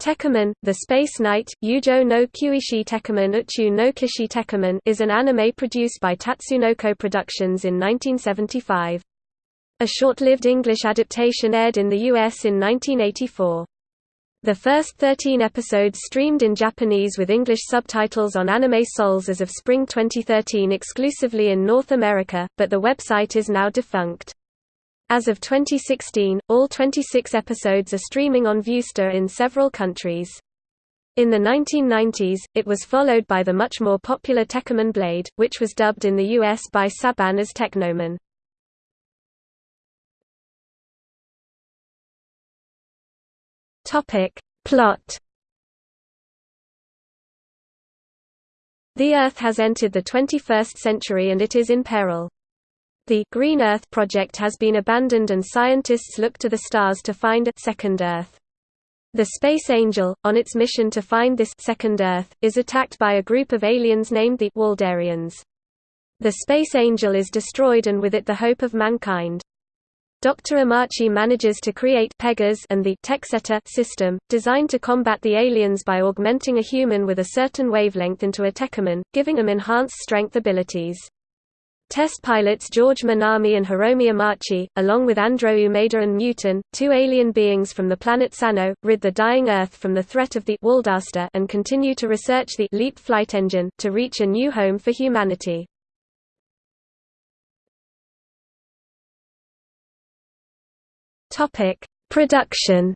Tekkaman, The Space Knight, Yujo no Kyuishi Tekkaman Uchu no Kishi Tekkaman is an anime produced by Tatsunoko Productions in 1975. A short-lived English adaptation aired in the US in 1984. The first 13 episodes streamed in Japanese with English subtitles on Anime Sols as of spring 2013 exclusively in North America, but the website is now defunct. As of 2016, all 26 episodes are streaming on Viewster in several countries. In the 1990s, it was followed by the much more popular Tekkaman Blade, which was dubbed in the US by Saban as Teknoman. Topic. Plot The Earth has entered the 21st century and it is in peril. The Green Earth project has been abandoned and scientists look to the stars to find a second Earth. The Space Angel, on its mission to find this second Earth, is attacked by a group of aliens named the Waldarians. The Space Angel is destroyed and with it the hope of mankind. Dr. Amachi manages to create Pegas and the Texeta system, designed to combat the aliens by augmenting a human with a certain wavelength into a Tekkaman, giving them enhanced strength abilities. Test pilots George Minami and Hiromi Amachi, along with Andro Umeda and Muton, two alien beings from the planet Sano, rid the dying Earth from the threat of the Waldaster and continue to research the Leap flight engine, to reach a new home for humanity. Production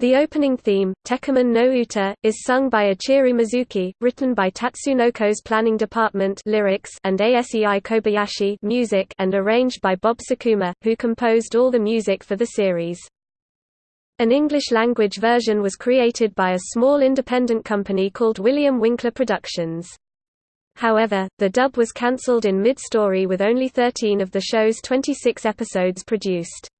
The opening theme, Tekkaman no Uta, is sung by Ichiro Mizuki, written by Tatsunoko's planning department lyrics and Asei Kobayashi music and arranged by Bob Sakuma, who composed all the music for the series. An English-language version was created by a small independent company called William Winkler Productions. However, the dub was cancelled in mid-story with only 13 of the show's 26 episodes produced.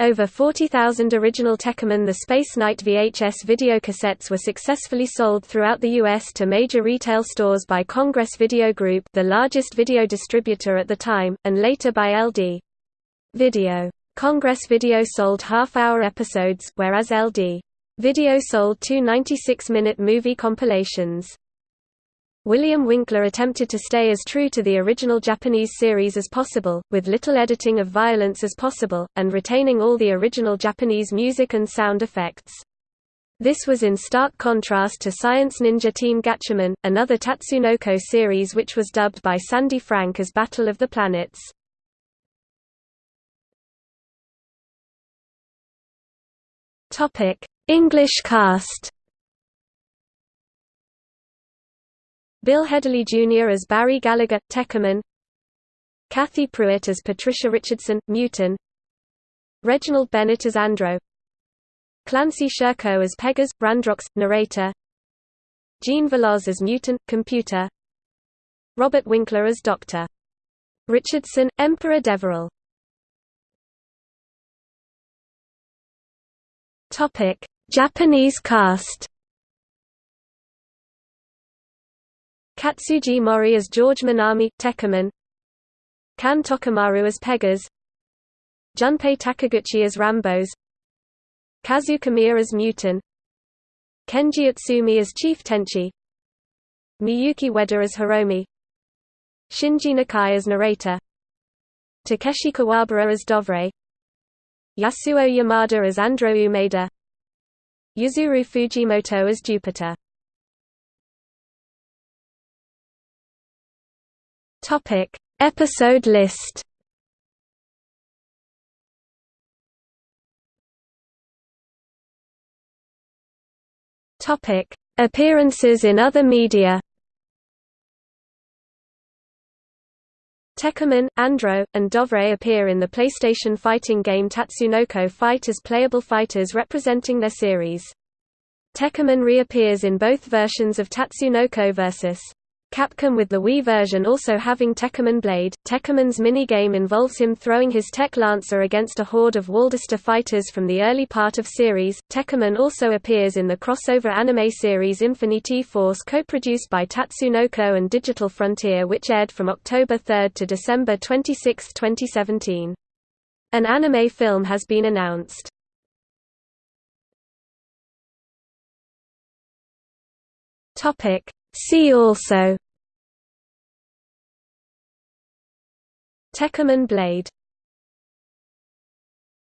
Over 40,000 original Tekkaman the Space Knight VHS videocassettes were successfully sold throughout the U.S. to major retail stores by Congress Video Group the largest video distributor at the time, and later by LD. Video. Congress Video sold half-hour episodes, whereas LD. Video sold two 96-minute movie compilations. William Winkler attempted to stay as true to the original Japanese series as possible, with little editing of violence as possible, and retaining all the original Japanese music and sound effects. This was in stark contrast to Science Ninja Team Gatchaman, another Tatsunoko series which was dubbed by Sandy Frank as Battle of the Planets. English cast Bill Headley Jr. as Barry Gallagher, Tekkaman Kathy Pruitt as Patricia Richardson, Muton Reginald Bennett as Andro Clancy Shurko as Pegas, Brandrox, narrator. Jean Veloz as Muton, computer. Robert Winkler as Dr. Richardson, Emperor Deverell. Japanese cast Katsuji Mori as George Minami, Tekkaman Kan Tokumaru as Pegas. Junpei Takiguchi as Rambos. Kazu Kamiya as Muton Kenji Utsumi as Chief Tenchi. Miyuki Ueda as Hiromi. Shinji Nakai as narrator. Takeshi Kuwabara as Dovre. Yasuo Yamada as Andro Umeda. Yuzuru Fujimoto as Jupiter Topic: Episode list. Topic: Appearances in other media. Tekkaman, Andro, and Dovre appear in the PlayStation fighting game Tatsunoko Fight as playable fighters representing their series. Tekkaman reappears in both versions of Tatsunoko vs. Capcom with the Wii version also having Tekkaman Blade. Tekkaman's minigame involves him throwing his Tech Lancer against a horde of Waldaster fighters from the early part of series. Tekkaman also appears in the crossover anime series Infinity Force co-produced by Tatsunoko and Digital Frontier which aired from October 3 to December 26, 2017. An anime film has been announced. See also. Tekkaman Blade